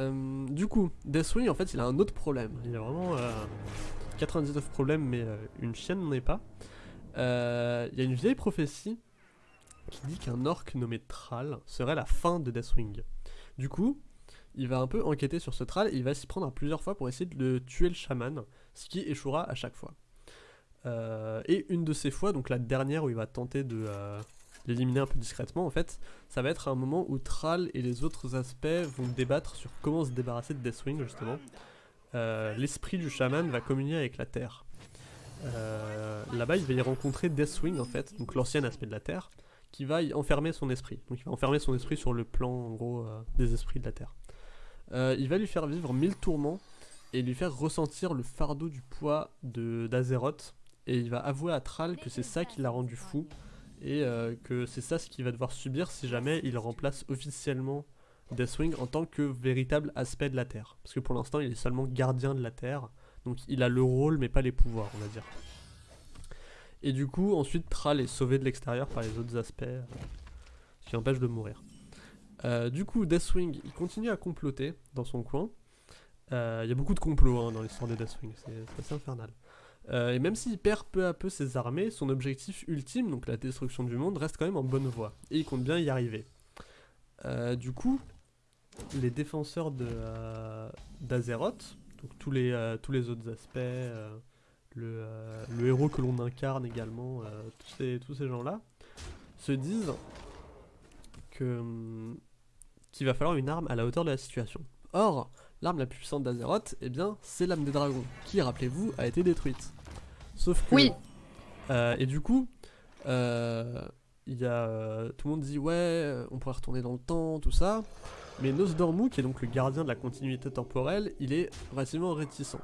Euh, du coup, Deathwing, en fait, il a un autre problème. Il a vraiment 99 problèmes, mais une chienne n'en est pas. Il y a une vieille prophétie qui dit qu'un orc nommé Thrall serait la fin de Deathwing. Du coup, il va un peu enquêter sur ce Thrall et il va s'y prendre plusieurs fois pour essayer de tuer le chaman, ce qui échouera à chaque fois. Euh, et une de ces fois, donc la dernière où il va tenter de euh, l'éliminer un peu discrètement, en fait, ça va être un moment où Thrall et les autres aspects vont débattre sur comment se débarrasser de Deathwing, justement. Euh, l'esprit du chaman va communier avec la Terre. Là-bas, il va y rencontrer Deathwing, en fait, donc l'ancien aspect de la Terre, qui va y enfermer son esprit. Donc il va enfermer son esprit sur le plan, en gros, des esprits de la Terre. il va lui faire vivre mille tourments et lui faire ressentir le fardeau du poids d'Azeroth et il va avouer à Thrall que c'est ça qui l'a rendu fou et euh, que c'est ça ce qu'il va devoir subir si jamais il remplace officiellement Deathwing en tant que véritable aspect de la Terre. Parce que pour l'instant il est seulement gardien de la Terre, donc il a le rôle mais pas les pouvoirs on va dire. Et du coup ensuite Thrall est sauvé de l'extérieur par les autres aspects, euh, ce qui empêche de mourir. Euh, du coup Deathwing il continue à comploter dans son coin. Il y a beaucoup de complots hein, dans l'histoire de Deathwing, c'est assez infernal. Euh, et même s'il perd peu à peu ses armées, son objectif ultime, donc la destruction du monde, reste quand même en bonne voie. Et il compte bien y arriver. Euh, du coup, les défenseurs euh, d'Azeroth, donc tous les, tous les autres aspects, le, le, héros que l'on incarne également, tous ces, tous ces gens-là, se disent que qu'il va falloir une arme à la hauteur de la situation. Or, l'arme la plus puissante d'Azeroth, eh bien, c'est l'âme des dragons, qui, rappelez-vous, a été détruite. Sauf que... Oui. Euh, et du coup, euh, il y a, euh, tout le monde dit, ouais, on pourrait retourner dans le temps, tout ça. Mais Nosdormu, qui est donc le gardien de la continuité temporelle, il est relativement réticent.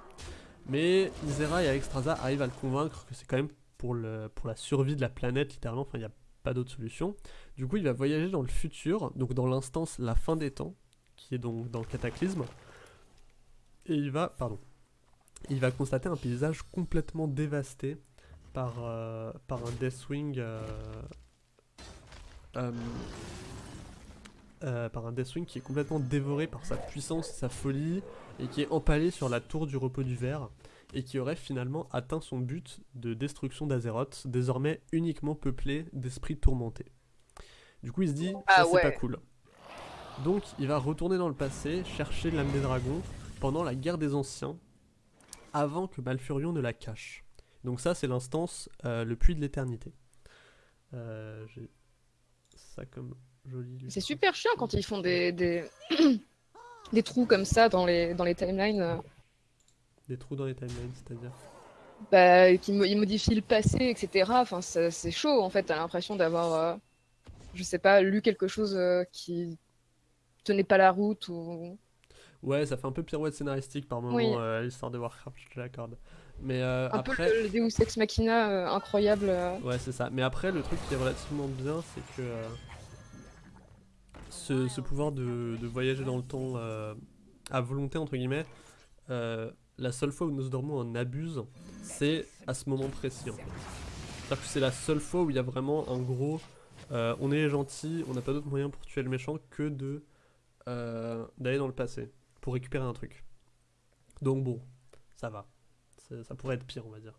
Mais Isera et Alexstrasza arrivent à le convaincre que c'est quand même pour, le, pour la survie de la planète, littéralement, enfin il n'y a pas d'autre solution. Du coup, il va voyager dans le futur, donc dans l'instance la fin des temps, qui est donc dans le cataclysme, et il va, pardon, il va constater un paysage complètement dévasté par, euh, par un Deathwing euh, euh, par un Deathwing qui est complètement dévoré par sa puissance et sa folie et qui est empalé sur la tour du repos du verre et qui aurait finalement atteint son but de destruction d'Azeroth, désormais uniquement peuplé d'esprits tourmentés. Du coup il se dit, ah ça c'est pas cool. Donc il va retourner dans le passé, chercher l'âme des dragons, pendant la guerre des anciens, avant que Malfurion ne la cache. Donc ça c'est l'instance euh, le puits de l'éternité. Euh, j'ai ça comme joli... C'est super chiant quand ils font des, des... des, trous comme ça dans les, dans les timelines. Euh. Des trous dans les timelines, c'est-à-dire bah, qui modifient le passé, etc. Enfin, c'est chaud en fait. T'as l'impression d'avoir, je sais pas, lu quelque chose qui tenait pas la route ou Ouais, ça fait un peu pirouette scénaristique par moment, euh, l'histoire de Warcraft, je te l'accorde. Mais euh, un après... peu le, Deus Ex Machina euh, incroyable. Ouais, c'est ça. Mais après, le truc qui est relativement bien, c'est que ce, pouvoir de, voyager dans le temps à volonté, entre guillemets, la seule fois où Nosdormu en abuse, c'est à ce moment précis. C'est-à-dire que c'est la seule fois où il y a vraiment un gros... on est gentil, on n'a pas d'autre moyen pour tuer le méchant que de d'aller dans le passé pour récupérer un truc. Donc bon, ça va. Ça pourrait être pire, on va dire.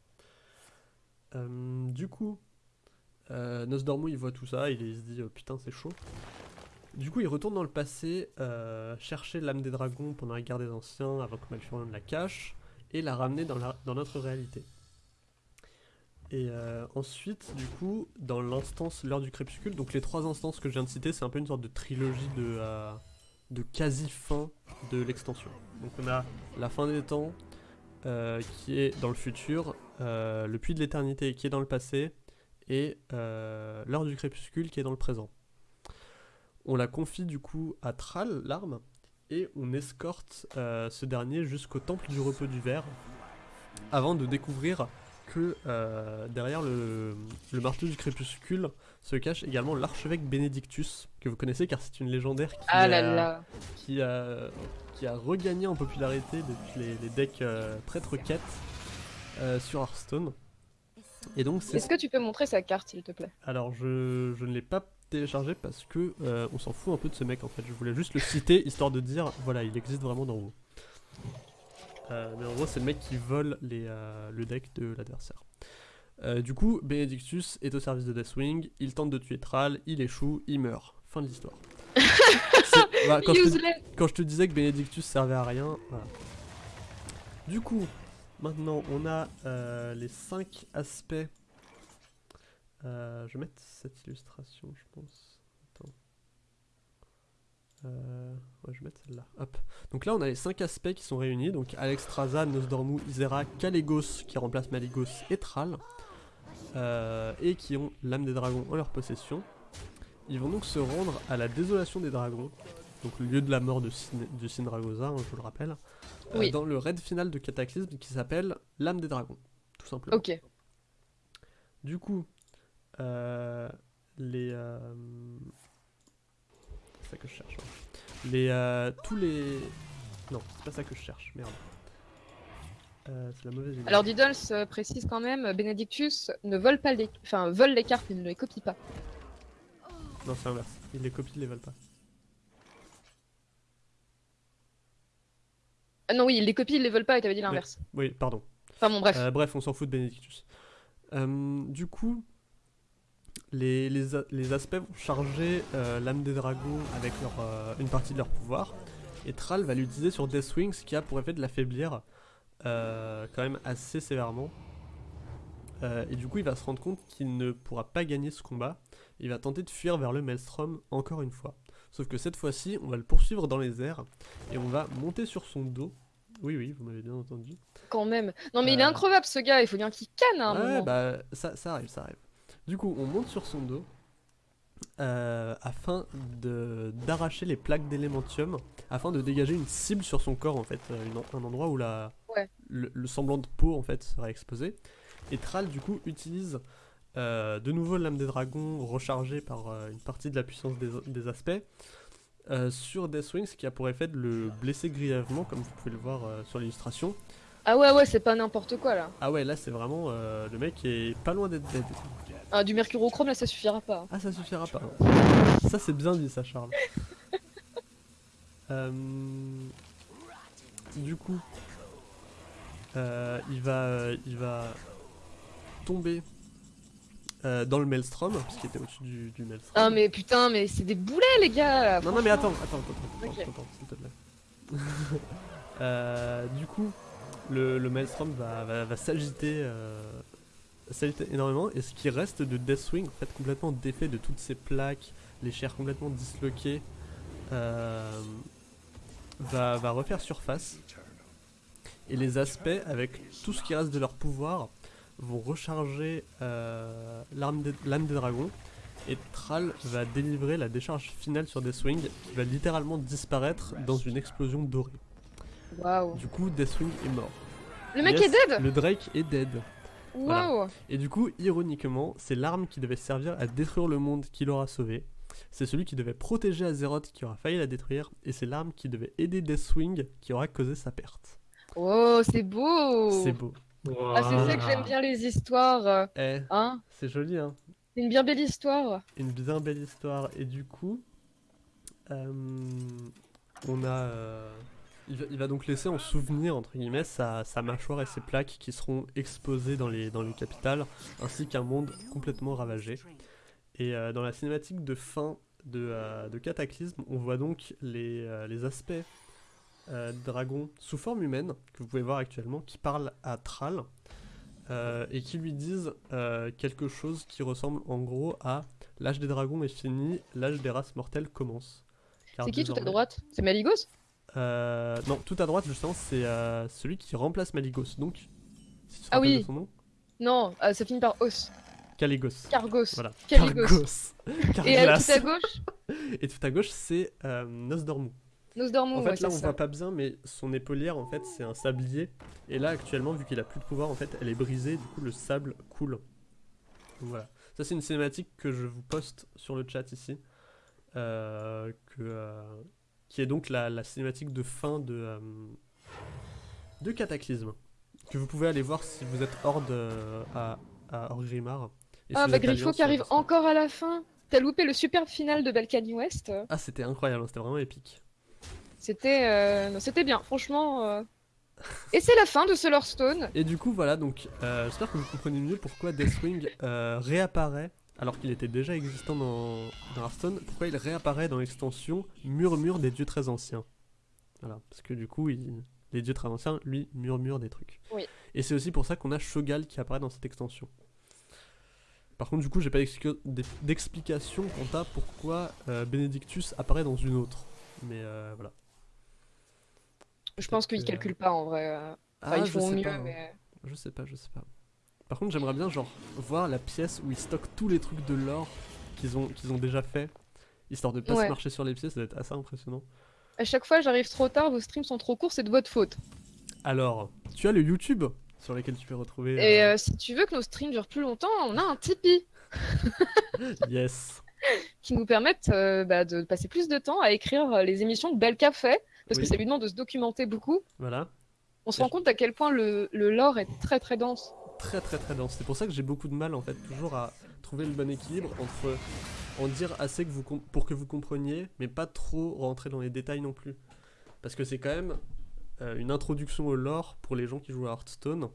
Euh, du coup, euh, Nosdormu il voit tout ça, il, se dit oh, putain c'est chaud. Du coup il retourne dans le passé, euh, chercher l'âme des dragons pendant la guerre des anciens avant que Malfurion la cache, et la ramener dans, notre réalité. Et euh, ensuite, du coup, dans l'instance l'heure du crépuscule, donc les trois instances que je viens de citer, c'est un peu une sorte de trilogie de, de quasi-fin de l'extension. Donc on a la fin des temps euh, qui est dans le futur, euh, le puits de l'éternité qui est dans le passé, et euh, l'heure du crépuscule qui est dans le présent. On la confie du coup à Thrall, l'arme, et on escorte ce dernier jusqu'au temple du repos du verre, avant de découvrir que derrière le, le, marteau du crépuscule se cache également l'archevêque Benedictus, que vous connaissez car c'est une légendaire qui, ah a, qui, a, qui a regagné en popularité depuis les, decks euh, traître quête euh, sur Hearthstone. Est-ce que tu peux montrer sa carte s'il te plaît? Alors je, je ne l'ai pas télécharger parce que euh, on s'en fout un peu de ce mec en fait. Je voulais juste le citer histoire de dire voilà, il existe vraiment dans WoW. Euh, mais en gros, c'est le mec qui vole les, euh, le deck de l'adversaire. Euh, du coup, Benedictus est au service de Deathwing, il tente de tuer Thrall, il échoue, il meurt. Fin de l'histoire. Voilà, quand, je te, Useless. quand je te disais que Benedictus servait à rien, voilà. Du coup, maintenant on a euh, les 5 aspects. Euh, je vais mettre cette illustration, je pense. Euh, ouais, je vais mettre celle-là. Hop. Donc là, on a les 5 aspects qui sont réunis. Donc Alexstrasza, Nosdormu, Isera, Kalégos qui remplace Maligos et Thrall. euh, et qui ont l'âme des dragons en leur possession. Ils vont donc se rendre à la désolation des dragons, donc le lieu de la mort de, Sin de Sindragosa, hein, je vous le rappelle, euh, Oui. dans le raid final de Cataclysme qui s'appelle l'âme des dragons, tout simplement. Ok. Du coup, les. C'est ça que je cherche. ouais. Les, euh, tous les. Non, c'est pas ça que je cherche, merde. Euh, c'est la mauvaise idée. Alors Diddles euh, précise quand même, Benedictus ne vole pas les, enfin vole les cartes, il ne les copie pas. Non, c'est l'inverse. Ils les copient, ils les veulent pas. Ah non oui, il les copie, il les vole pas, et t'avais dit l'inverse. Oui, pardon. Enfin bon bref. Euh, bref, on s'en fout de Benedictus. Du coup, les, les, a- les aspects vont charger euh, l'âme des dragons avec leur, euh, une partie de leur pouvoir. Et Thrall va l'utiliser sur Deathwing, ce qui a pour effet de l'affaiblir euh, quand même assez sévèrement. Et du coup, il va se rendre compte qu'il ne pourra pas gagner ce combat. Il va tenter de fuir vers le Maelstrom encore une fois. Sauf que cette fois-ci, on va le poursuivre dans les airs et on va monter sur son dos. Oui, oui, vous m'avez bien entendu. Quand même. Non mais il est increvable ce gars, il faut bien qu'il canne à un Ouais, moment. bah ça, ça arrive, ça arrive. Du coup, on monte sur son dos euh, afin d'arracher les plaques d'élémentium, afin de dégager une cible sur son corps en fait, euh, une- un endroit où la, Ouais. le, le semblant de peau en fait serait exposé. Et Thrall du coup utilise euh, de nouveau l'âme des dragons rechargée par euh, une partie de la puissance des, des aspects sur Deathwing, ce qui a pour effet de le blesser grièvement, comme vous pouvez le voir sur l'illustration. Ah ouais ouais, c'est pas n'importe quoi là. Ah ouais, là c'est vraiment euh, le mec est pas loin d'être dead. Ah, du mercurochrome là ça suffira pas. Ah, ça suffira pas. Ça, c'est bien dit, ça, Charles. Euh, Du coup, euh, il va, euh, il va tomber euh, dans le Maelstrom, puisqu'il était au-dessus du, du Maelstrom. Ah mais putain mais c'est des boulets les gars Non, non, mais attends, attends, attends, attends, Ok. attends, attends, s'il te plaît. Euh, du coup, le, le Maelstrom va, va, va s'agiter, s'agiter énormément, et ce qui reste de Deathwing, en fait, complètement défait de toutes ces plaques, les chairs complètement disloquées, euh, va, va refaire surface. Et les aspects, avec tout ce qui reste de leur pouvoir, vont recharger euh, l'arme des- l'âme des dragons. Et Thrall va délivrer la décharge finale sur Deathwing, qui va littéralement disparaître dans une explosion dorée. Waouh. Du coup, Deathwing est mort. Le mec Yes, est dead Le Drake est dead. Voilà. Waouh Et du coup, ironiquement, c'est l'arme qui devait servir à détruire le monde qui l'aura sauvé. C'est celui qui devait protéger Azeroth qui aura failli la détruire. Et c'est l'arme qui devait aider Deathwing qui aura causé sa perte. Oh c'est beau C'est beau. Ah c'est ça que j'aime bien les histoires, Eh, hein c'est joli, hein. C'est une bien belle histoire. Une bien belle histoire. Et du coup, euh, on a. euh, il, va, donc laisser en souvenir, entre guillemets, sa, sa mâchoire et ses plaques qui seront exposées dans les, dans les capitales, ainsi qu'un monde complètement ravagé. Et euh, dans la cinématique de fin de, euh, de Cataclysme, on voit donc les, euh, les aspects dragons sous forme humaine, que vous pouvez voir actuellement, qui parlent à Thrall. et qui lui disent quelque chose qui ressemble en gros à l'âge des dragons est fini, l'âge des races mortelles commence. C'est qui tout à désormais- droite? C'est Maligos? Euh, Non, tout à droite justement c'est euh, celui qui remplace Maligos. Donc, si tu te Ah oui. de son nom, Non, euh, ça finit par os. Caligos. Cargos. Voilà. Caligos. Cargos. Et tout à gauche, Et tout à gauche c'est Nosdormu. Nosdormu, En ouais, fait, là, on ça. voit pas bien, mais son épaulière, en fait, c'est un sablier. Et là, actuellement, vu qu'il a plus de pouvoir, en fait, elle est brisée. Du coup, le sable coule. Donc, voilà. Ça, c'est une cinématique que je vous poste sur le chat ici. que, qui est donc la, la cinématique de fin de, euh, de Cataclysme. Que vous pouvez aller voir si vous êtes hors de, à, à Orgrimmar. Et si Ah bah Griffo qui arrive encore à la fin t'as loupé le superbe final de Balkany West. Ah, c'était incroyable, c'était vraiment épique. C'était euh, c'était bien, franchement. euh. Et c'est la fin de ce Stone. Et du coup, voilà, donc euh, j'espère que vous comprenez mieux pourquoi Deathwing réapparaît alors qu'il était déjà existant dans, dans Hearthstone. Pourquoi il réapparaît dans l'extension Murmure des dieux très anciens? Voilà, parce que du coup, il- les dieux très anciens, lui, murmurent des trucs. Oui. Et c'est aussi pour ça qu'on a Shogal qui apparaît dans cette extension. Par contre, du coup, j'ai pas d'explica- d'ex- d'explication quant à pourquoi euh, Benedictus apparaît dans une autre. Mais euh, voilà. Je pense qu'ils calculent pas en vrai. euh. Enfin, Ah, ils font mieux, pas, hein. mais. Je sais pas, je sais pas. Par contre, j'aimerais bien genre voir la pièce où ils stockent tous les trucs de l'or qu'ils ont qu'ils ont déjà fait, histoire de pas se marcher sur les pieds, ça doit être assez impressionnant. À chaque fois, j'arrive trop tard, vos streams sont trop courts, c'est de votre faute. Alors, tu as le YouTube sur lequel tu peux retrouver. Et euh, euh, si tu veux que nos streams durent plus longtemps, on a un Tipeee Yes. qui nous permettent euh, bah, de passer plus de temps à écrire les émissions que Belka fait, parce Oui. que ça lui demande de se documenter beaucoup. Voilà. On se rend compte à quel point le, le lore est très très dense. Très très très dense. C'est pour ça que j'ai beaucoup de mal en fait toujours à trouver le bon équilibre entre en dire assez que vous pour que vous compreniez, mais pas trop rentrer dans les détails non plus. Parce que c'est quand même euh, une introduction au lore pour les gens qui jouent à Hearthstone.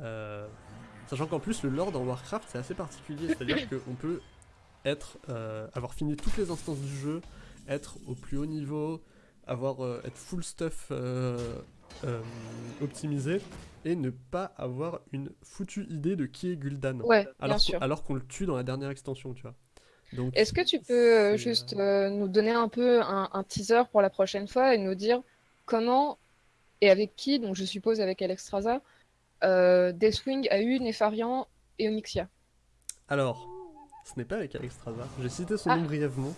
Euh, sachant qu'en plus le lore dans Warcraft c'est assez particulier, c'est-à-dire qu'on peut être euh, avoir fini toutes les instances du jeu, être au plus haut niveau, avoir être full stuff euh, optimisé et ne pas avoir une foutue idée de qui est Gul'dan. Ouais, alors, alors qu'on le tue dans la dernière extension, tu vois. Donc, Est-ce que tu peux euh, juste euh, euh, nous donner un peu un, un teaser pour la prochaine fois et nous dire comment et avec qui, donc je suppose avec Alexstrasza, euh, Deathwing a eu Nefarian et Onyxia? Alors, ce n'est pas avec Alexstrasza. J'ai cité son Ah. nom brièvement.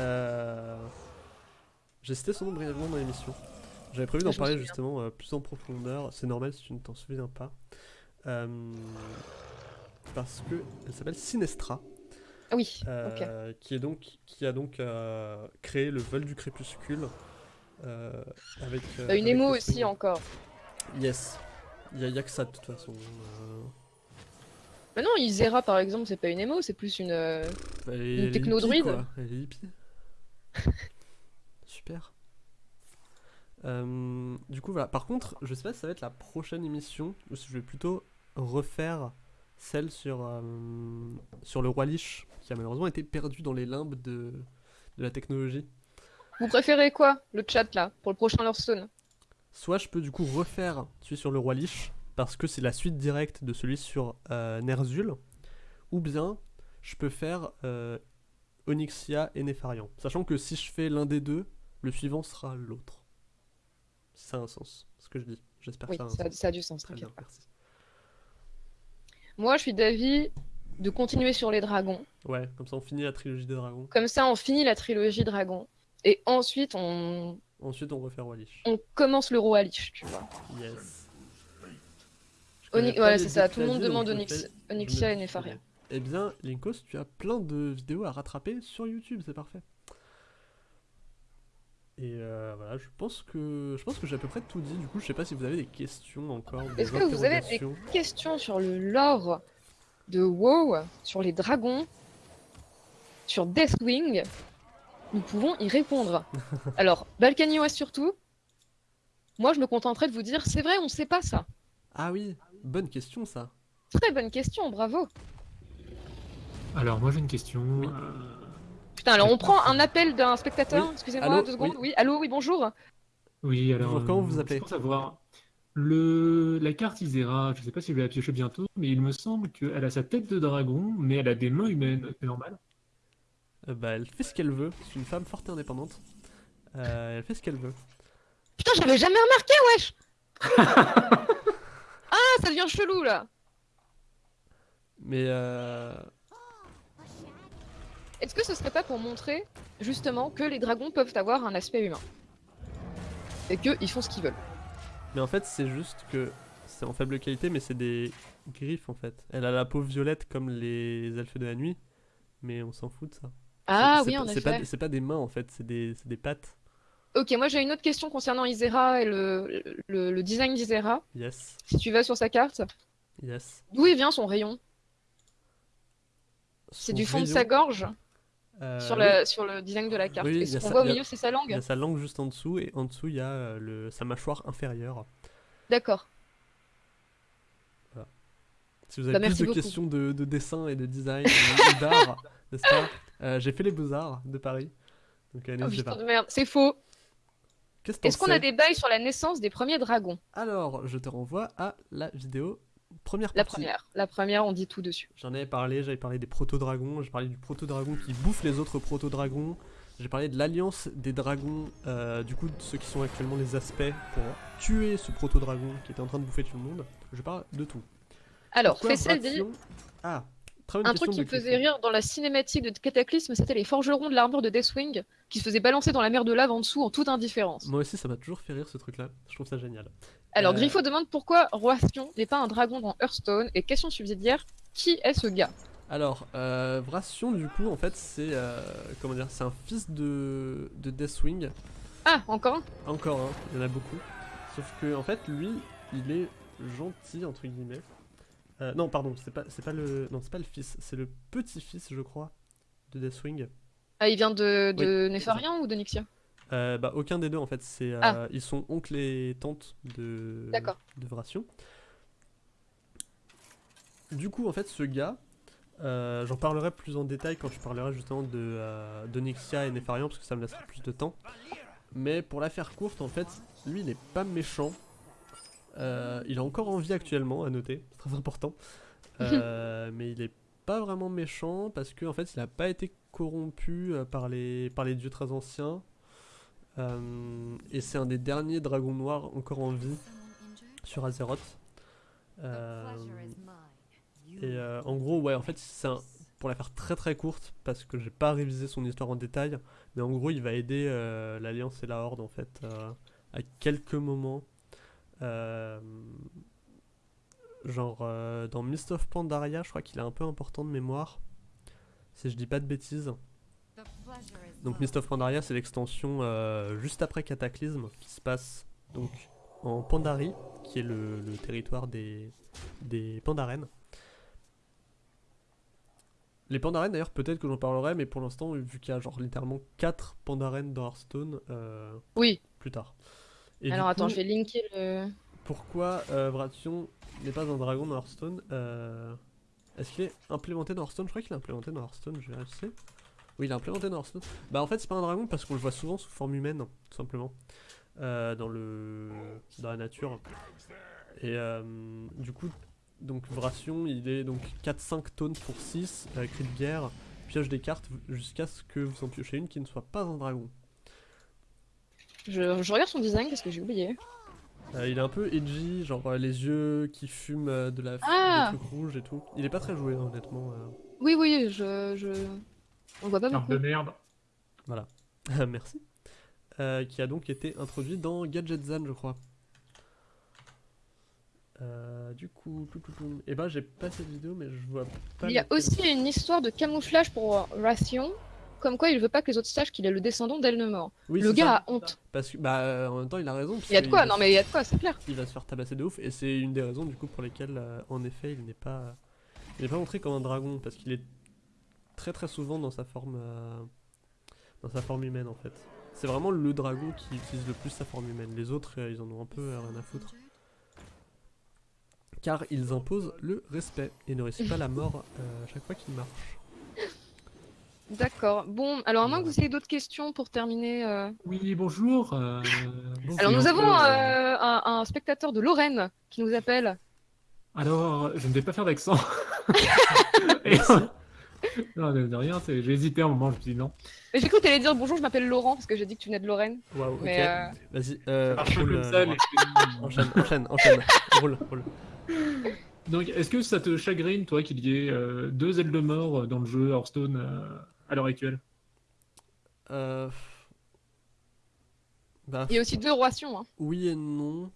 Euh, J'ai cité son nom brièvement dans l'émission. J'avais prévu d'en parler justement euh, plus en profondeur. C'est normal si tu ne t'en souviens pas. Euh, Parce que elle s'appelle Sinestra. Ah oui, ok. Euh, qui est donc qui a donc euh, créé le vol du crépuscule avec Bah, une émo aussi encore. Yes. Il y, a- y a que ça de toute façon. Mais non, Isera par exemple, c'est pas une émo, c'est plus une. Elle est techno-druide. hippie, quoi. Elle est hippie. Super. Euh, du coup voilà. Par contre, je sais pas si ça va être la prochaine émission ou si je vais plutôt refaire celle sur euh, sur le roi Lich qui a malheureusement été perdu dans les limbes de de la technologie. Vous préférez quoi, le chat là, pour le prochain Hearthstone? Soit je peux du coup refaire celui sur le roi Lich, parce que c'est la suite directe de celui sur euh, Ner'zhul, ou bien je peux faire euh, Onyxia et Nefarian. Sachant que si je fais l'un des deux, le suivant sera l'autre. Ça a un sens, ce que je dis. J'espère Oui, que ça a un ça, sens. ça a du sens, Très bien, merci. Moi, je suis d'avis de continuer sur les dragons. Ouais, comme ça on finit la trilogie des dragons. Comme ça, on finit la trilogie dragon. Et ensuite, on, Ensuite on refait roi Lich. on commence le roi Lich, tu vois. Yes. Oni- les c'est ça. Tout le monde demande Onyx- Onyxia et Nefaria. Eh bien, Linkos, tu as plein de vidéos à rattraper sur YouTube, c'est parfait. Et euh, voilà, je pense que je pense que j'ai à peu près tout dit. Du coup, je sais pas si vous avez des questions encore. Est-ce que vous avez des questions sur le lore de WoW, sur les dragons, sur Deathwing? Nous pouvons y répondre. Alors, Balkany West surtout. Moi, je me contenterai de vous dire, c'est vrai, on sait pas ça. Ah oui, bonne question ça. Très bonne question, bravo. Alors, moi j'ai une question. Oui. euh, Putain, alors on prend un appel d'un spectateur. Oui. Excusez-moi, deux secondes. oui. Oui. allô, oui, bonjour. Oui, alors. Bonjour, comment euh, vous appelez c'est Pour savoir, le... la carte Isera, je sais pas si je vais la piocher bientôt, mais il me semble qu'elle a sa tête de dragon, mais elle a des mains humaines. C'est normal Euh, bah, elle fait ce qu'elle veut. C'est une femme forte et indépendante. Euh, elle fait ce qu'elle veut. Putain, j'avais jamais remarqué, wesh. ah, ça devient chelou là. Mais euh... Est-ce que ce serait pas pour montrer justement que les dragons peuvent avoir un aspect humain et qu'ils font ce qu'ils veulent? Mais en fait, c'est juste que c'est en faible qualité, mais c'est des griffes en fait. Elle a la peau violette comme les elfes de la nuit, mais on s'en fout de ça. Ah C'est- oui, en effet. C'est pas, c'est pas des mains en fait, c'est des, c'est des pattes. Ok, moi j'ai une autre question concernant Isera et le, le, le design d'Isera. Yes, Si tu vas sur sa carte, yes. d'où il vient son rayon? C'est du fond de sa gorge? Euh, sur, oui, la, sur le design de la carte. Oui, Et il ce qu'on voit au il milieu, c'est sa Il langue y a sa langue juste en dessous et en dessous il y a euh, le, sa mâchoire inférieure. D'accord. Si vous avez Bah, plus de beaucoup. questions de, de dessin et de design et d'art, n'est-ce pas Euh, J'ai fait les beaux-arts de Paris. Donc euh, Oh, pas. de merde, c'est faux. Est-ce qu'on a des bails sur la naissance des premiers dragons? Alors, je te renvoie à la vidéo première La première. La première, on dit tout dessus. J'en avais parlé, j'avais parlé des proto-dragons, j'ai parlé du proto-dragon qui bouffe les autres proto-dragons, j'ai parlé de l'alliance des dragons, euh, du coup de ceux qui sont actuellement les aspects pour tuer ce proto-dragon qui était en train de bouffer tout le monde. Je parle de tout. Alors, Fessel dit Ah, un truc qui me faisait rire dans la cinématique de Cataclysme, c'était les forgerons de l'armure de Deathwing qui se faisaient balancer dans la mer de lave en dessous en toute indifférence. Moi aussi ça m'a toujours fait rire ce truc là, je trouve ça génial. Alors, Euh, Griffo demande pourquoi Roastion n'est pas un dragon dans Hearthstone et question subsidiaire qui est ce gars? Alors, euh, Vration du coup en fait c'est, euh, comment dire, c'est un fils de, de Deathwing, Ah, encore un? Encore un, il y en a beaucoup. Sauf que en fait, lui, il est gentil entre guillemets. Euh, non, pardon, c'est pas, c'est pas le, non, c'est pas le fils, c'est le petit-fils, je crois, de Deathwing. Ah, il vient de, de Nefarian ou de Nixia Euh, bah, aucun des deux en fait. C'est, euh, Ah. ils sont oncle et tante de, de Vration. Du coup, en fait, ce gars, euh, j'en parlerai plus en détail quand je parlerai justement de, euh, de Nixia et Nefarian parce que ça me laissera plus de temps. Mais pour la faire courte, en fait, lui, il n'est pas méchant. Euh, il a encore envie actuellement, à noter, c'est très important. Mais il est pas vraiment méchant parce que en fait, il n'a pas été corrompu par les, par les dieux très anciens. Euh, et c'est un des derniers dragons noirs encore en vie sur Azeroth. Euh, et euh, en gros, ouais, en fait, c'est pour la faire très très courte, parce que j'ai pas révisé son histoire en détail, mais en gros, il va aider l'Alliance et la Horde en fait à quelques moments. Genre dans Mist of Pandaria, je crois qu'il est un peu important de mémoire, si je dis pas de bêtises. Donc Mist of Pandaria, c'est l'extension euh, juste après Cataclysme qui se passe donc en Pandarie, qui est le, le territoire des, des Pandaren. Les Pandaren d'ailleurs peut-être que j'en parlerai, mais pour l'instant vu qu'il y a genre littéralement 4 Pandaren dans Hearthstone, euh, Oui. plus tard. Et Alors attends, coup, je vais linker le. pourquoi euh, Vration n'est pas un dragon dans Hearthstone euh, Est-ce qu'il est implémenté dans Hearthstone? Je crois qu'il est implémenté dans Hearthstone, je vais vérifier. Oui, il est implémenté dans Hearthstone. Bah en fait c'est pas un dragon parce qu'on le voit souvent sous forme humaine, tout simplement. Euh, dans le dans la nature. Et euh, du coup, donc Vration, il est donc 4-5 tonnes pour 6, euh, cri de guerre, pioche des cartes jusqu'à ce que vous en piochez une qui ne soit pas un dragon. Je, je regarde son design parce que j'ai oublié. Euh, il est un peu edgy, genre euh, les yeux qui fument euh, de la Ah des trucs rouges et tout. Il est pas très joué, hein, honnêtement. Oui, oui, je. je... On voit pas Carte beaucoup. de merde. Merci. Euh, qui a donc été introduit dans Gadgetzan, je crois. Euh, du coup, tout, tout, tout. Et ben j'ai pas cette vidéo, mais je vois pas. Il y a aussi une histoire de camouflage pour Ration, comme quoi il veut pas que les autres sachent qu'il est le descendant d'Elnemort. Oui, le gars ça. a honte. Parce que, bah, euh, en même temps, il a raison. parce Il y a de quoi, va non se- mais il y a de quoi, c'est clair. Il va se faire tabasser de ouf, et c'est une des raisons du coup pour lesquelles, euh, en effet, il n'est pas, il n'est pas montré comme un dragon, parce qu'il est très très souvent dans sa forme, euh, dans sa forme humaine en fait. C'est vraiment le dragon qui utilise le plus sa forme humaine. Les autres, euh, ils en ont un peu euh, rien à foutre, car ils imposent le respect et ne risquent pas la mort euh, à chaque fois qu'ils marchent. D'accord. Bon, alors à moins que vous ayez d'autres questions pour terminer. euh, Oui, bonjour. euh, bon, Alors nous avons euh, un, un spectateur de Lorraine qui nous appelle. Alors, je ne vais pas faire d'accent. Non, de, de rien, j'ai hésité un moment, je me suis dit non. Mais J'ai cru que t'allais dire bonjour, je m'appelle Laurent parce que j'ai dit que tu venais de Lorraine. Waouh. Ok. Mais, euh, Vas-y. Euh, roule, comme euh, Enchaîne, enchaîne, enchaîne. roule, roule. Donc, est-ce que ça te chagrine, toi, qu'il y ait euh, deux ailes de mort euh, dans le jeu Hearthstone euh, à l'heure actuelle? Euh... Bah, Il y a aussi deux roations. Hein. Oui et non.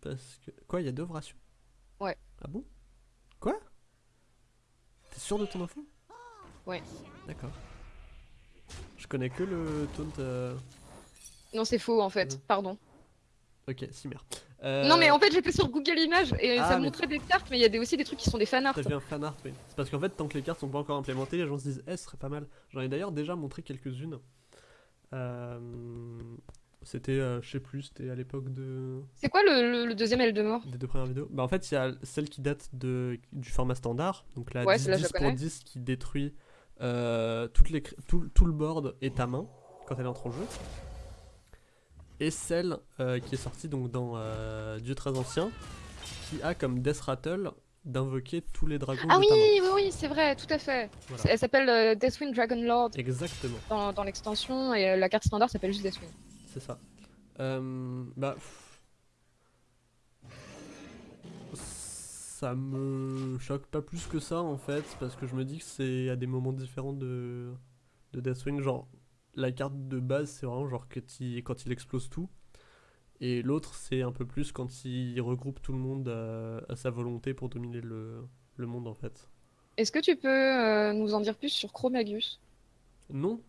Parce que. Quoi, il y a deux rations? Ouais. Ah bon? T'es sûr de ton info? Ouais. D'accord. Je connais que le taunt. euh, Non, c'est faux en fait. Mhm. Pardon. Ok, Cimer. Euh, Non mais en fait j'étais sur Google Images et Ah, ça mais- montrait des cartes mais il y a des, aussi des trucs qui sont des fanarts. T'as vu un fan art, oui. C'est parce qu'en fait, tant que les cartes sont pas encore implémentées, les gens se disent, eh, ce serait pas mal. J'en ai d'ailleurs déjà montré quelques-unes. Euh, C'était, euh, je sais plus, c'était à l'époque de... C'est quoi le, le- le deuxième aile de mort? Des deux premières vidéos. Bah, en fait, il y a celle qui date de, du format standard, donc la Ouais, 10, celle-là, je 10 pour connais. 10 qui détruit euh, toutes les, tout, tout le board et ta main quand elle entre en jeu. Et celle euh, qui est sortie donc dans euh, Dieu très ancien, qui a comme Death Rattle d'invoquer tous les dragons Ah oui, oui, oui, c'est vrai, tout à fait. Voilà. Elle s'appelle Deathwing Dragon Lord Exactement. dans, dans l'extension et la carte standard s'appelle juste Deathwing. C'est ça. Euh, bah. pff. Ça me choque pas plus que ça en fait, parce que je me dis que c'est à des moments différents de, de Deathwing. Genre, la carte de base, c'est vraiment genre que quand il explose tout. Et l'autre, c'est un peu plus quand il regroupe tout le monde à sa volonté pour dominer le, le monde en fait. Est-ce que tu peux euh, nous en dire plus sur Chromagus? Non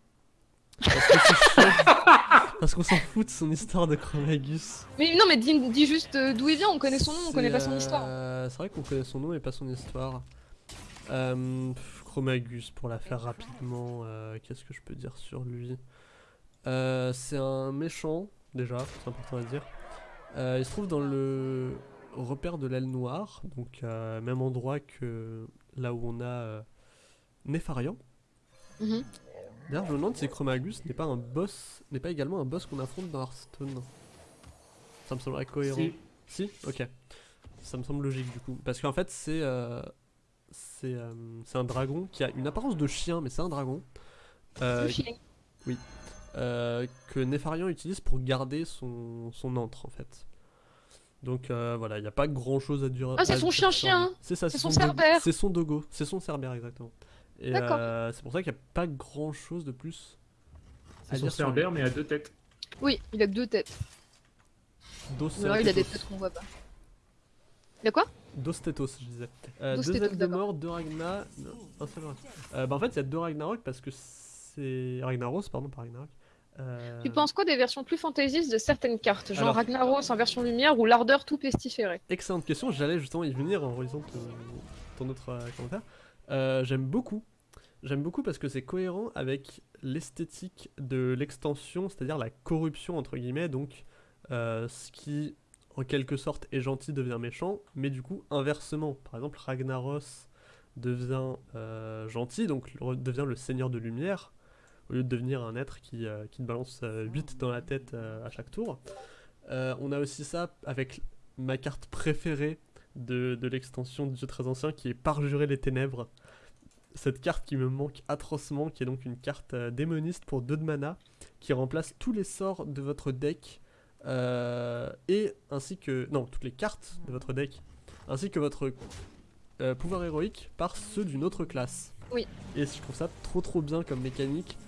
Parce que. Parce qu'on s'en fout de son histoire de Chromagus. Mais non, mais dis, dis juste euh, d'où il vient, on connaît son nom, on connaît pas son euh, histoire. C'est vrai qu'on connaît son nom et pas son histoire. Euh, Chromagus, pour la faire rapidement, euh, qu'est-ce que je peux dire sur lui? Euh, C'est un méchant, déjà, c'est important à dire. Euh, il se trouve dans le repère de l'aile noire, donc euh, même endroit que là où on a euh, Nefarian. Mhm. D'ailleurs, je me demande si Chromagus n'est pas un boss, n'est pas également un boss qu'on affronte dans Hearthstone. Ça me semblerait cohérent. Si. Si? Ok. Ça me semble logique du coup. Parce qu'en fait, c'est euh, c'est euh, c'est un dragon qui a une apparence de chien, mais c'est un dragon. euh, chien. euh, que Nefarian utilise pour garder son, son antre en fait. Donc voilà, il n'y a pas grand chose à dire. Ah, c'est son chien-chien lui. C'est ça, C'est son dogo- cerbère C'est son dogo, c'est son cerbère exactement. Et euh, c'est pour ça qu'il n'y a pas grand chose de plus C'est son cerbère, mais à deux têtes. Oui, il a deux têtes. Dos Ou alors il a des têtes qu'on voit pas. Il a quoi? Dos Stetos, je disais. Euh, Dos deux de mort, deux Ragna. non, un seul Ragna. Euh, bah en fait, il y a deux Ragnarok parce que c'est. Ragnaros, pardon, pas Ragnarok. Euh, Tu penses quoi des versions plus fantaisistes de certaines cartes? Genre Alors- Ragnaros en version lumière ou l'ardeur tout pestiféré Excellente question, j'allais justement y venir en relisant ton, ton autre euh, commentaire. Euh, J'aime beaucoup. J'aime beaucoup parce que c'est cohérent avec l'esthétique de l'extension, c'est-à-dire la corruption entre guillemets, donc euh, ce qui en quelque sorte est gentil devient méchant, mais du coup inversement. Par exemple, Ragnaros devient euh, gentil, donc devient le seigneur de lumière, au lieu de devenir un être qui, euh, qui te balance 8 dans la tête à chaque tour. On a aussi ça avec ma carte préférée de, de l'extension du jeu très ancien qui est Parjurer les ténèbres. Cette carte qui me manque atrocement, qui est donc une carte euh, démoniste pour 2 de mana, qui remplace tous les sorts de votre deck, euh, et ainsi que. Non, toutes les cartes de votre deck, ainsi que votre euh, pouvoir héroïque par ceux d'une autre classe. Oui. Et je trouve ça trop trop bien comme mécanique,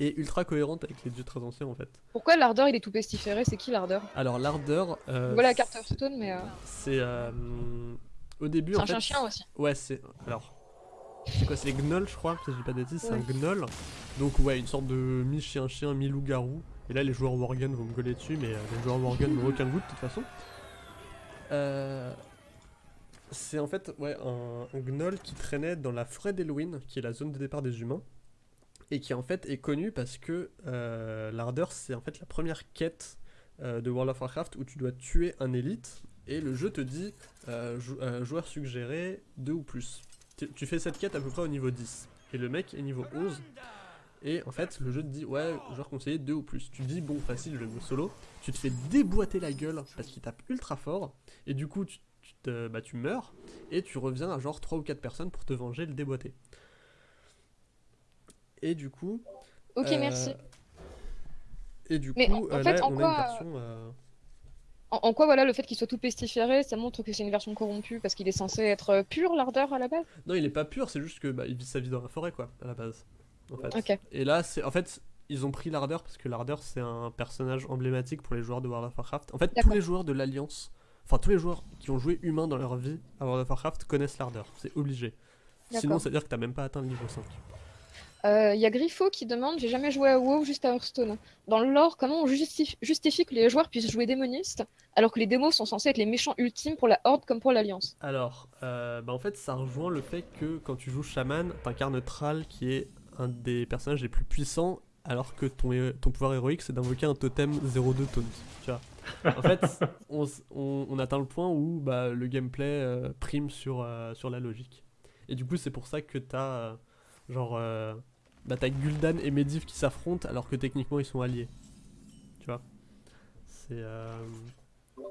et ultra cohérente avec les dieux très anciens en fait. Pourquoi l'ardeur il est tout pestiféré? C'est qui l'ardeur? Alors l'ardeur. Voilà la carte Hearthstone, mais C'est au début c'est un fait. chien-chien aussi. Ouais, c'est alors. C'est quoi C'est les gnolls, je crois. Si je dis pas de bêtises, c'est un gnoll. Donc ouais, une sorte de mi-chien-chien, mi-loup-garou. Et là, les joueurs Worgen vont me gueuler dessus, mais euh, les joueurs Worgen n'ont aucun goût de toute façon. Euh, C'est en fait ouais, un, un gnoll qui traînait dans la forêt d'Elwyn, qui est la zone de départ des humains, et qui en fait est connu parce que euh, l'ardeur, c'est en fait la première quête euh, de World of Warcraft où tu dois tuer un élite, et le jeu te dit jou- joueur suggéré 2 ou plus. Tu, fais cette quête à peu près au niveau 10, et le mec est niveau 11. Et en fait, le jeu te dit, ouais, joueur conseillé 2 ou plus. Tu dis, bon, facile, je vais solo. Tu te fais déboîter la gueule parce qu'il tape ultra fort. Et du coup, tu, tu te, bah, tu meurs. Et tu reviens à genre 3 ou 4 personnes pour te venger et le déboîter. Et du coup. Ok, euh, merci. Et du Mais coup, en euh, fait, là, en on quoi, a une version. euh, En, en quoi voilà le fait qu'il soit tout pestiféré, ça montre que c'est une version corrompue parce qu'il est censé être euh, pur l'ardeur à la base? Non, il est pas pur, c'est juste que bah, il vit sa vie dans la forêt, quoi, à la base. En fait. Et là, c'est en fait, ils ont pris l'ardeur parce que l'ardeur c'est un personnage emblématique pour les joueurs de World of Warcraft. En fait, tous les joueurs de l'Alliance, enfin tous les joueurs qui ont joué humain dans leur vie à World of Warcraft connaissent l'ardeur. C'est obligé. Sinon, ça veut dire que t'as même pas atteint le niveau 5. Euh, Il y a Griffo qui demande J'ai jamais joué à WoW juste à Hearthstone. Dans le lore, comment on justifie, justifie que les joueurs puissent jouer démoniste alors que les démos sont censés être les méchants ultimes pour la Horde comme pour l'Alliance? Alors, euh, bah en fait, ça rejoint le fait que quand tu joues Shaman, t'incarnes Thrall qui est un des personnages les plus puissants, alors que ton, pouvoir héroïque c'est d'invoquer un totem 0-2 taunt. Tu vois. En fait, on, s- on- on atteint le point où bah, le gameplay euh, prime sur, euh, sur la logique. Et du coup, c'est pour ça que t'as euh, genre euh, bah, t'as Gul'dan et Medivh qui s'affrontent alors que techniquement ils sont alliés. Tu vois? C'est euh,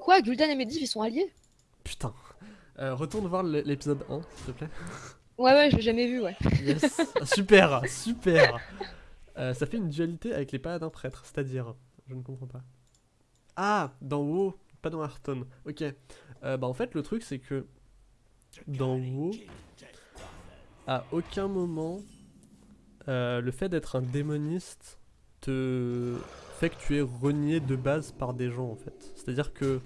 Quoi Gul'dan et Medivh ils sont alliés? Putain. Euh, retourne voir l'épisode 1, s'il te plaît. Ouais, ouais, je l'ai jamais vu, ouais. Yes, super, super. Euh, ça fait une dualité avec les paladins prêtres, c'est-à-dire, je ne comprends pas. Ah, dans WoW, pas dans Hearthstone. Ok. Euh, bah en fait le truc c'est que dans WoW, à aucun moment, euh, le fait d'être un démoniste te fait que tu es renié de base par des gens en fait. C'est-à-dire que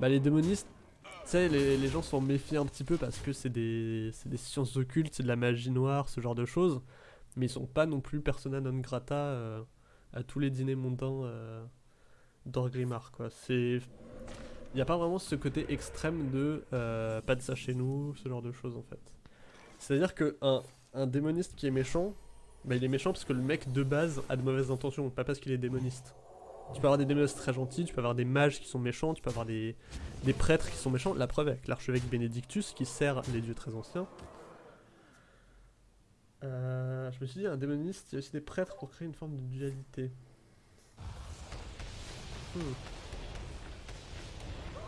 bah, les démonistes, tu sais, les, les gens s'en méfient un petit peu parce que c'est des, des sciences occultes, c'est de la magie noire, ce genre de choses. Mais ils sont pas non plus persona non grata euh, à tous les dîners mondains euh, d'Orgrimmar, quoi. C'est... Il n'y a pas vraiment ce côté extrême de euh, pas de ça chez nous, ce genre de choses en fait. C'est-à-dire que un, un démoniste qui est méchant, bah, il est méchant parce que le mec de base a de mauvaises intentions, pas parce qu'il est démoniste. Tu peux avoir des démonistes très gentils, tu peux avoir des mages qui sont méchants, tu peux avoir des, prêtres qui sont méchants. La preuve avec l'archevêque Bénédictus qui sert les dieux très anciens. Euh, je me suis dit, un démoniste, il y a aussi des prêtres pour créer une forme de dualité. Hmm.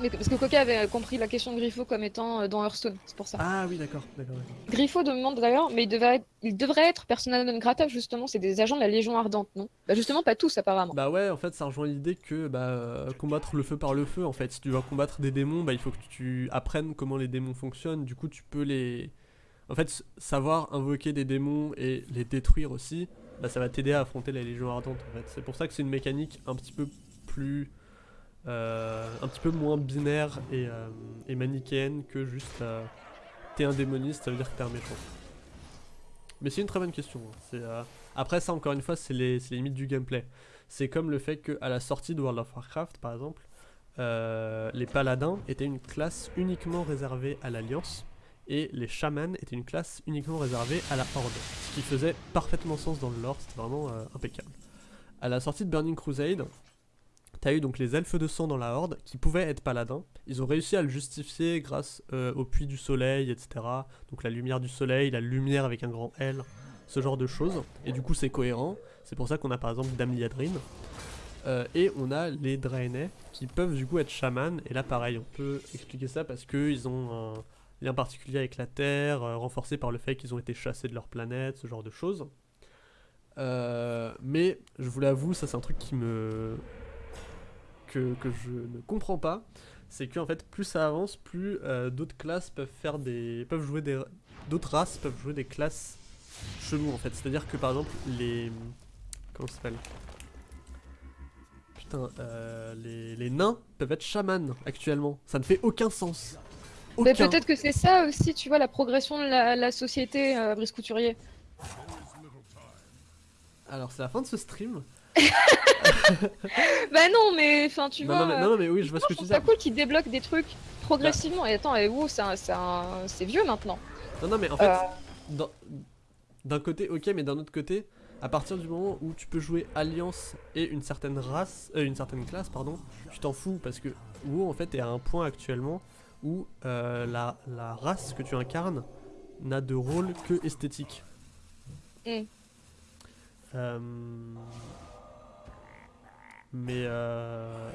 Mais parce que Coca avait compris la question de Griffo comme étant euh, dans Hearthstone, c'est pour ça. Ah oui, d'accord, d'accord. Griffo demande d'ailleurs, mais il devrait être, il devrait être persona non grata justement, c'est des agents de la Légion Ardente, non? Bah justement pas tous apparemment. Bah ouais, en fait, ça rejoint l'idée que bah, euh, combattre le feu par le feu, en fait, si tu vas combattre des démons, bah, il faut que tu apprennes comment les démons fonctionnent. Du coup, tu peux les. En fait, savoir invoquer des démons et les détruire aussi, bah, ça va t'aider à affronter la Légion Ardente, en fait. C'est pour ça que c'est une mécanique un petit peu plus. Euh, un petit peu moins binaire et, euh, et manichéenne que juste. euh, t'es un démoniste, ça veut dire que t'es un méchant. Mais c'est une très bonne question. hein. Après, ça, encore une fois, c'est les, limites du gameplay. C'est comme le fait qu'à la sortie de World of Warcraft, par exemple, les paladins étaient une classe uniquement réservée à l'Alliance et les chamans étaient une classe uniquement réservée à la Horde. Ce qui faisait parfaitement sens dans le lore, c'était vraiment impeccable. À la sortie de Burning Crusade, t'as eu donc les elfes de sang dans la Horde qui pouvaient être paladins. Ils ont réussi à le justifier grâce euh, au puits du soleil, etc. Donc la lumière du soleil, la lumière avec un grand L, ce genre de choses. Et du coup, c'est cohérent. C'est pour ça qu'on a par exemple Dame Liadrine. Euh, et on a les Draenei qui peuvent du coup être chamans. Et là, pareil, on peut expliquer ça parce qu'ils ont un lien particulier avec la Terre, euh, renforcé par le fait qu'ils ont été chassés de leur planète, ce genre de choses. Euh, mais je vous l'avoue, ça c'est un truc qui me. Que, que je ne comprends pas. C'est que en fait, plus ça avance, plus euh, d'autres classes peuvent faire des. peuvent jouer des. d'autres races peuvent jouer des classes cheloues en fait. C'est-à-dire que par exemple, les. comment ça s'appelle? Putain, euh, les, les nains peuvent être chamans actuellement. Ça ne fait aucun sens. Mais Aucun. peut-être que c'est ça aussi, tu vois, la progression de la, la société, euh, Brice Couturier. Alors, c'est la fin de ce stream. Bah non, mais enfin, tu non, vois. non, mais, non, mais oui, je vois ce que tu dis. ça cool qu'ils débloquent des trucs progressivement. Et attends, et wow, c'est un- c'est un- c'est vieux maintenant. Non, non, mais en fait, Euh, d'un côté, ok, mais d'un autre côté, à partir du moment où tu peux jouer alliance et une certaine race, euh, une certaine classe, pardon, tu t'en fous parce que WoW en fait est à un point actuellement où euh, la, la race que tu incarnes n'a de rôle que esthétique. Mm. Euh, mais euh,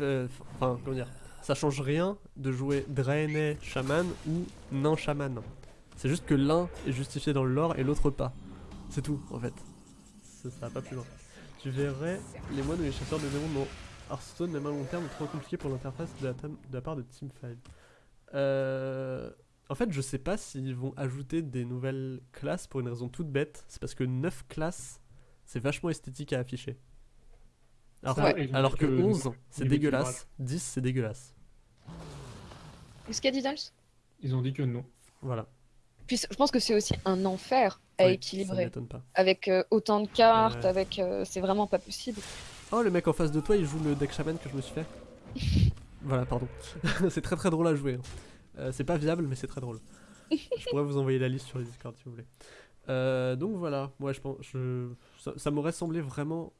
euh, enfin comment dire, ça change rien de jouer Draenei Shaman ou Nain Shaman. C'est juste que l'un est justifié dans le lore et l'autre pas. C'est tout en fait. Ça, va pas plus loin. Tu verrais les moines ou les chasseurs de démons dans Hearthstone, même à long terme, trop compliqué pour l'interface de, de la part de Teamfive. Euh, en fait, je sais pas s'ils vont ajouter des nouvelles classes pour une raison toute bête. C'est parce que 9 classes, c'est vachement esthétique à afficher. Alors, Ça, que- et alors que donc, euh, 11, c'est dégueulasse. 10, c'est dégueulasse. Qu'est-ce qu'a dit Dals? Ils ont dit que non. Voilà. Puis je pense que c'est aussi un enfer à Oui, Ça équilibrer. m'étonne pas. Avec euh, autant de cartes, Ouais. avec. euh, c'est vraiment pas possible. Oh, le mec en face de toi, il joue le deck shaman que je me suis fait. voilà, pardon. c'est très très drôle à jouer. hein. Euh, c'est pas viable, mais c'est très drôle. je pourrais vous envoyer la liste sur les Discord si vous voulez. Euh, donc voilà, moi je pense, je, ça, ça m'aurait semblé vraiment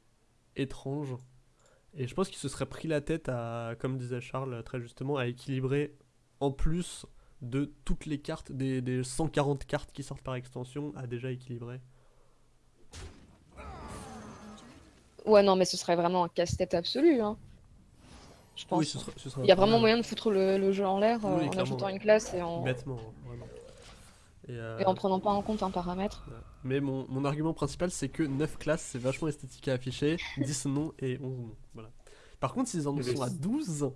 étrange. Et je pense qu'il se serait pris la tête à, comme disait Charles très justement, à équilibrer en plus de toutes les cartes, des, des 140 cartes qui sortent par extension, à déjà équilibrer. Ouais, non, mais ce serait vraiment un casse-tête absolu. Hein. Je pense. Oui, ce serait, ce serait Il y a vraiment moyen de foutre le, le jeu en l'air euh, en ajoutant ouais. une classe et en, Bêtement. Et, euh, et en prenant pas en compte un paramètre. Mais mon, mon argument principal, c'est que 9 classes, c'est vachement esthétique à afficher, 10 non et 11 non. Voilà. Par contre, s'ils en sont à c'est- 12,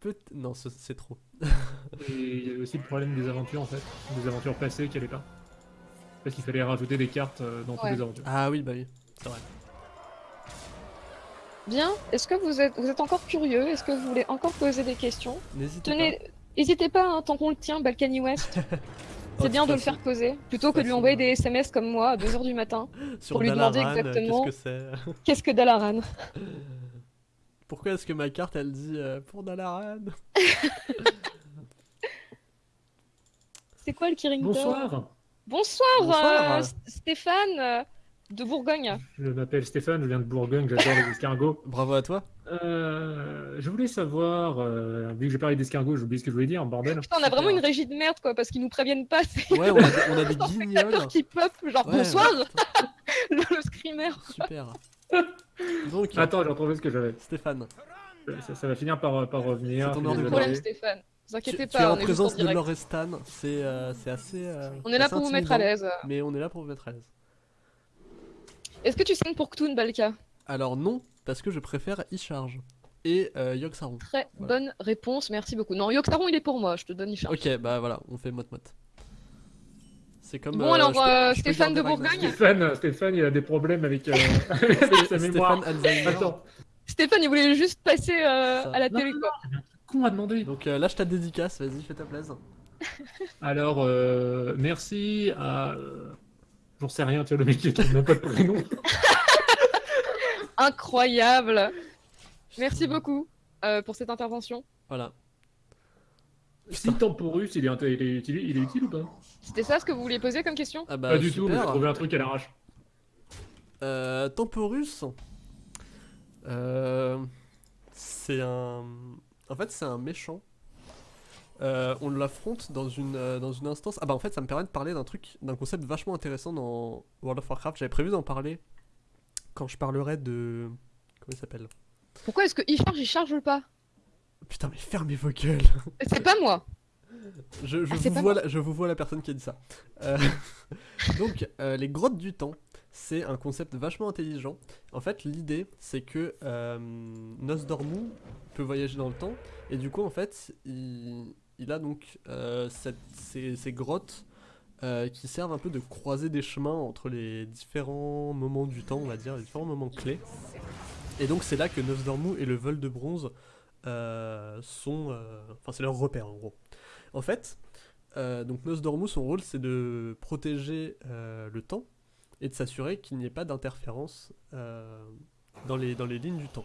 peut Non, ce- c'est trop. Et il y avait aussi le problème des aventures en fait, des aventures passées qui allaient pas. Parce qu'il fallait rajouter des cartes euh, dans Ouais. toutes les aventures. Ah oui, bah oui, c'est vrai. Bien, est-ce que vous êtes, vous êtes encore curieux? Est-ce que vous voulez encore poser des questions? N'hésitez Tenez, n'hésitez pas, hein, tant qu'on le tient, Balkany West. C'est bien de le faire poser, plutôt que de lui envoyer des SMS comme moi à 2h du matin. Sur pour lui demander Dalaran, euh, exactement- Qu'est-ce que c'est Qu'est-ce que Dalaran Pourquoi est-ce que ma carte, elle dit euh, pour Dalaran C'est quoi le Kirington Bonsoir, Bonsoir, Bonsoir. euh, Stéphane de Bourgogne. je m'appelle Stéphane, je viens de Bourgogne, j'adore les escargots. Bravo à toi. Euh, je voulais savoir, euh, vu que j'ai parlé d'escargots, j'ai oublié ce que je voulais dire, bordel. Putain, on a vraiment une régie de merde quoi, parce qu'ils nous préviennent pas. C'est Ouais, on a, des- on a des guignols. qui pop, genre Ouais, bonsoir, le, le screamer. super. Donc, Attends, j'ai retrouvé ce que j'avais. Stéphane, Ça, ça va finir par, par revenir. C'est ton Pas problème, Stéphane. Vous tu, inquiétez tu es pas, en on est juste en présence de. Lorestan, c'est euh, c'est assez. euh, On est là assez pour vous mettre à l'aise. Mais on est là pour vous mettre à l'aise. Est-ce que tu signes pour Ktoon, Balka? Alors non, parce que je préfère e-charge et euh, Yogg-Saron. Très Voilà. bonne réponse, merci beaucoup. Non, Yogg-Saron, il est pour moi, je te donne Isha. Ok, bah voilà, on fait mot-mot. C'est comme. Bon, euh, alors, peux- euh, peux Stéphane de. Bourgogne Stéphane, Stéphane, il a des problèmes avec, euh, avec sa mémoire. Stéphane. Attends, Stéphane, il voulait juste passer euh, à la Non, télé, quoi. con à demander. Donc euh, lâche ta dédicace, vas-y, fais ta plaise. Alors, euh, merci à. euh, J'en sais rien, tu vois, le mec qui n'a pas de prénom. Incroyable Merci beaucoup euh, pour cette intervention. Voilà. Si Temporus, il est, il, est utile, il est utile ou pas? C'était ça ce que vous vouliez poser comme question? Ah bah Pas du tout, mais j'ai trouvé un truc à l'arrache. Euh, Temporus. Euh, c'est un. En fait, c'est un méchant. Euh, on l'affronte dans une, euh, dans une instance. Ah bah en fait, ça me permet de parler d'un truc, d'un concept vachement intéressant dans World of Warcraft. J'avais prévu d'en parler quand je parlerai de. Comment il s'appelle? Pourquoi est-ce que il charge, il charge pas? Putain, mais fermez vos gueules C'est pas moi Je, je Ah, vous vois la, je vous vois la personne qui a dit ça. Euh, donc, euh, les grottes du temps, c'est un concept vachement intelligent. En fait, l'idée, c'est que euh, Nosdormu peut voyager dans le temps, et du coup, en fait, il, il a donc euh, cette- ces, ces grottes euh, qui servent un peu de croiser des chemins entre les différents moments du temps, on va dire, les différents moments clés. Et donc, c'est là que Nosdormu et le vol de bronze euh, sont. euh, Enfin, c'est leur repère en gros. En fait, donc Nosdormu, son rôle, c'est de protéger le temps et de s'assurer qu'il n'y ait pas d'interférence dans, les, dans les lignes du temps.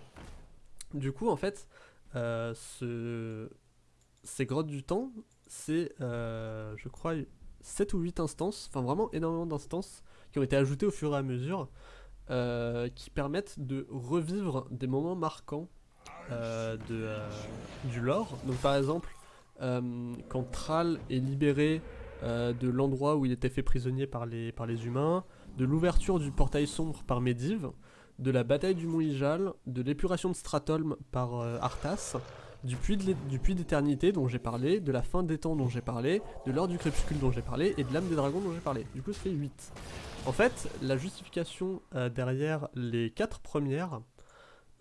Du coup, en fait, ce- ces grottes du temps, c'est, je crois, 7 ou 8 instances, enfin vraiment énormément d'instances qui ont été ajoutées au fur et à mesure, euh, qui permettent de revivre des moments marquants euh, euh, du lore. Donc par exemple, quand Thrall est libéré de l'endroit où il était fait prisonnier par les, par les humains, de l'ouverture du portail sombre par Medivh, de la bataille du Mont Ijal, de l'épuration de Stratholm par Arthas, du puits d'éternité dont j'ai parlé, de la fin des temps dont j'ai parlé, de l'heure du crépuscule dont j'ai parlé, et de l'âme des dragons dont j'ai parlé. Du coup, ça fait 8. En fait, la justification euh, derrière les 4 premières,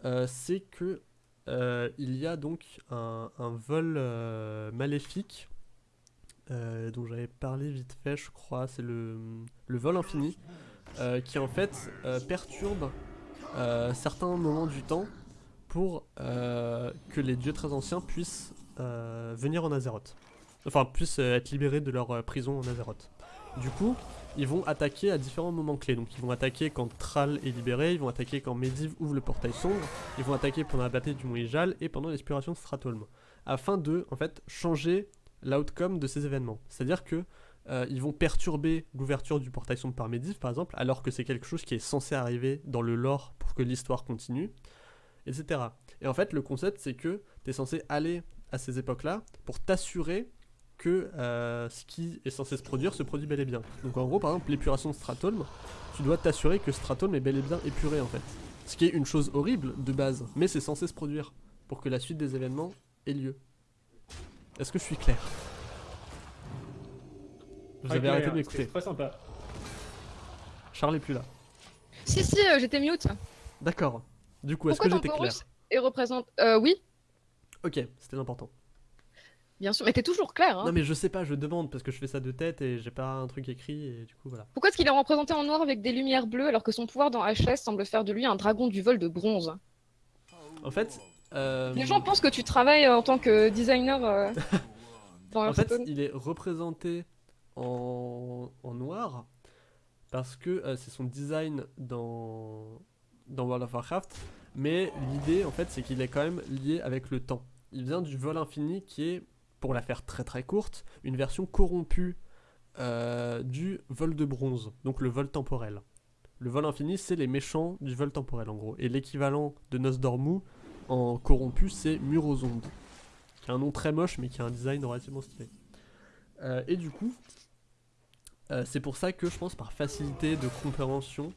euh, c'est que euh, il y a donc un, un vol maléfique dont j'avais parlé vite fait, je crois, c'est le, le vol infini, qui en fait perturbe certains moments du temps pour euh, que les dieux très anciens puissent euh, venir en Azeroth. Enfin, puissent euh, être libérés de leur prison en Azeroth. Du coup, ils vont attaquer à différents moments clés. Donc ils vont attaquer quand Thrall est libéré, ils vont attaquer quand Medivh ouvre le portail sombre, ils vont attaquer pendant la bataille du Mont Ijal et pendant l'expiration de Stratholm. Afin de, en fait, changer l'outcome de ces événements. C'est-à-dire que euh, ils vont perturber l'ouverture du portail sombre par Medivh, par exemple, alors que c'est quelque chose qui est censé arriver dans le lore pour que l'histoire continue, etc. Et en fait, le concept, c'est que tu es censé aller à ces époques-là pour t'assurer que euh, ce qui est censé se produire se produit bel et bien. Donc en gros, par exemple, l'épuration de Stratholm, tu dois t'assurer que Stratholm est bel et bien épuré en fait. Ce qui est une chose horrible de base, mais c'est censé se produire pour que la suite des événements ait lieu. Est-ce que je suis clair? Vous avez arrêté de m'écouter. c'est Très sympa. Charles est plus là. Si, si, euh, j'étais mute. D'accord. Du coup, est-ce que j'étais clair et représente. Euh, oui, Ok, c'était important. bien sûr, mais t'es toujours clair. Hein. Non mais je sais pas, je demande parce que je fais ça de tête et j'ai pas un truc écrit et du coup voilà. Pourquoi est-ce qu'il est représenté en noir avec des lumières bleues alors que son pouvoir dans HS semble faire de lui un dragon du vol de bronze? En fait, euh, Les gens pensent que tu travailles euh, en tant que designer euh, dans en fait, il est représenté en, en noir parce que euh, c'est son design dans dans World of Warcraft, mais l'idée en fait c'est qu'il est quand même lié avec le temps. Il vient du vol infini qui est, pour la faire très très courte, une version corrompue euh, du vol de bronze, donc le vol temporel. Le vol infini, c'est les méchants du vol temporel en gros. Et l'équivalent de Nosdormu en corrompu, c'est Murozond. Qui a un nom très moche, mais qui a un design relativement stylé. Euh, et du coup, euh, c'est pour ça que je pense par facilité de compréhension,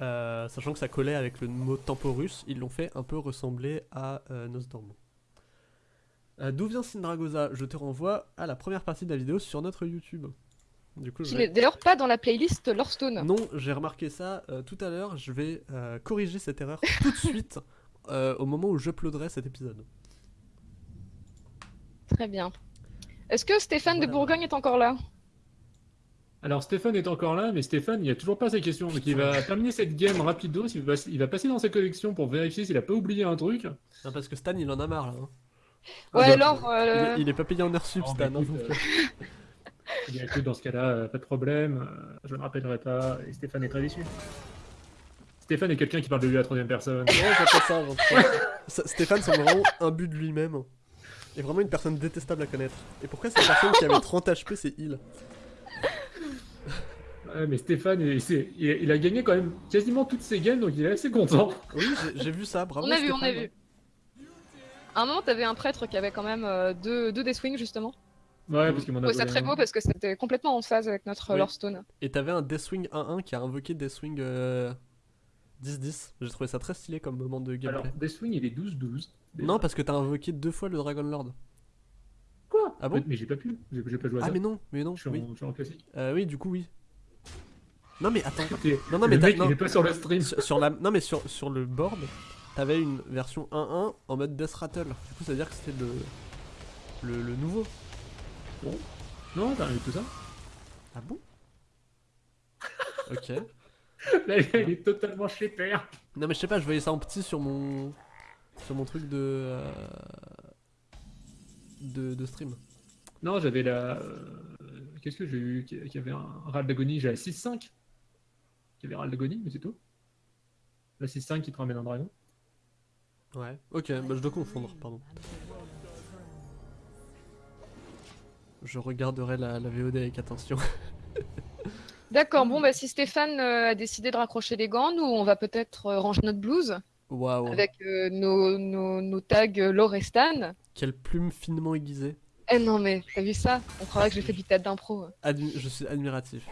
euh, sachant que ça collait avec le mot temporus, ils l'ont fait un peu ressembler à euh. Euh, D'où vient Syndragosa Je te renvoie à la première partie de la vidéo sur notre YouTube. Du coup, je Qui vais- n'est d'ailleurs pas dans la playlist Lorestone. non, j'ai remarqué ça euh, tout à l'heure. Je vais corriger cette erreur tout de suite au moment où j'uploaderai cet épisode. Très bien. Est-ce que Stéphane Voilà. de Bourgogne est encore là? Alors Stéphane est encore là, mais Stéphane, il a toujours pas ses questions. Donc il va terminer cette game rapido. Il va, il va passer dans sa collection pour vérifier s'il a pas oublié un truc. Non, parce que Stan, il en a marre là. hein. Ouais, Ah, alors. Il, euh, est, il est pas payé en heure sub, Non, Stan. hein, écoute, euh, euh, écoute, dans ce cas-là, pas de problème. je ne rappellerai pas. Et Stéphane est très déçu. Stéphane est quelqu'un qui parle de lui à la troisième personne. Ça- Stéphane semble vraiment un but de lui-même. Et vraiment une personne détestable à connaître. Et pourquoi cette personne qui avait 30 HP, c'est il? Ouais, mais Stéphane, il, c'est- il- il a gagné quand même quasiment toutes ses games, donc il est assez content. Oui, j'ai- vu ça, bravo. on a vu, on a vu. À un moment, t'avais un prêtre qui avait quand même euh, deux, deux Deathwing, justement. Ouais, parce qu'il m'en Je a trouvais ça très beau parce que c'était complètement en phase avec notre euh, Oui. Lorestone. Et t'avais un Deathwing 1-1 qui a invoqué Deathwing euh, 10-10. J'ai trouvé ça très stylé comme moment de Alors, gameplay. Deathwing, il est 12-12. Non, parce que t'as invoqué deux fois le Dragon Lord. Quoi? Ah bon? Mais j'ai pas pu. J'ai pas joué à Ah, ça. mais non, mais non, Je suis, oui. en, je suis en classique. Euh, oui, du coup, oui. Non, mais attends. Non, non, mais le mec, non. il est pas sur le stream. sur, sur la, non, mais sur, sur le board, t'avais une version 1-1 en mode Death Rattle. Du coup, ça veut dire que c'était le, le, le nouveau. Non, t'as rien eu tout ça. Ah bon? Ok. Là, il est totalement chez père. Non, mais je sais pas, je voyais ça en petit sur mon. Sur mon truc de. euh, de, de stream. Non, j'avais la. euh, Qu'est-ce que j'ai eu qui, avait un Ral d'agonie la 6-5. Qui avait Ral d'agonie, mais c'est tout. La 6-5 qui te ramène un dragon. Ouais. Ok, bah je dois confondre, pardon. Je regarderai la, la VOD avec attention. D'accord, bon, bah si Stéphane euh, a décidé de raccrocher les gants, nous, on va peut-être euh, ranger notre blouse Waouh. avec euh, nos, nos, nos tags Lorestan. Quelle plume finement aiguisée. Eh non, mais t'as vu ça? On croirait que j'ai fait du théâtre d'impro. Admi- je suis admiratif.